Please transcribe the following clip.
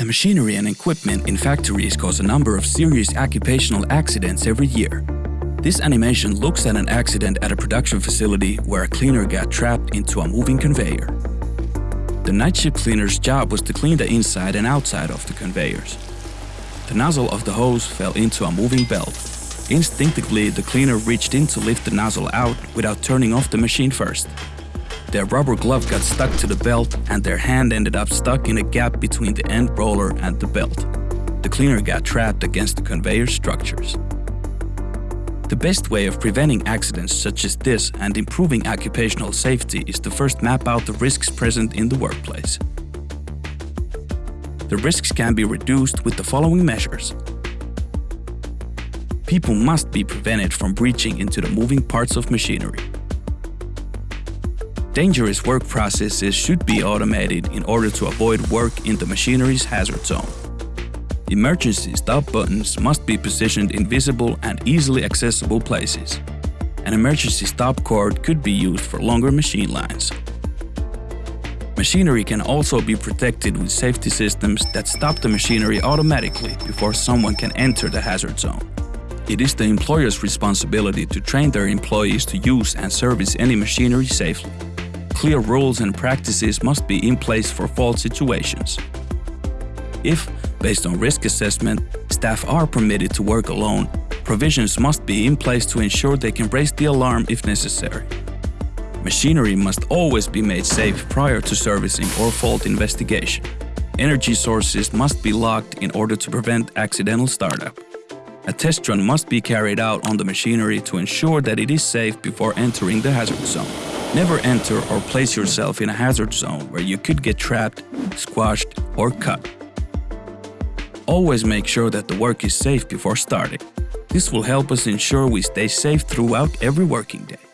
The machinery and equipment in factories cause a number of serious occupational accidents every year. This animation looks at an accident at a production facility where a cleaner got trapped into a moving conveyor. The night shift cleaner's job was to clean the inside and outside of the conveyors. The nozzle of the hose fell into a moving belt. Instinctively, the cleaner reached in to lift the nozzle out without turning off the machine first. Their rubber glove got stuck to the belt and their hand ended up stuck in a gap between the end roller and the belt. The cleaner got trapped against the conveyor structures. The best way of preventing accidents such as this and improving occupational safety is to first map out the risks present in the workplace. The risks can be reduced with the following measures. People must be prevented from breaching into the moving parts of machinery. Dangerous work processes should be automated in order to avoid work in the machinery's hazard zone. Emergency stop buttons must be positioned in visible and easily accessible places. An emergency stop cord could be used for longer machine lines. Machinery can also be protected with safety systems that stop the machinery automatically before someone can enter the hazard zone. It is the employer's responsibility to train their employees to use and service any machinery safely clear rules and practices must be in place for fault situations. If, based on risk assessment, staff are permitted to work alone, provisions must be in place to ensure they can raise the alarm if necessary. Machinery must always be made safe prior to servicing or fault investigation. Energy sources must be locked in order to prevent accidental startup. A test run must be carried out on the machinery to ensure that it is safe before entering the hazard zone. Never enter or place yourself in a hazard zone where you could get trapped, squashed or cut. Always make sure that the work is safe before starting. This will help us ensure we stay safe throughout every working day.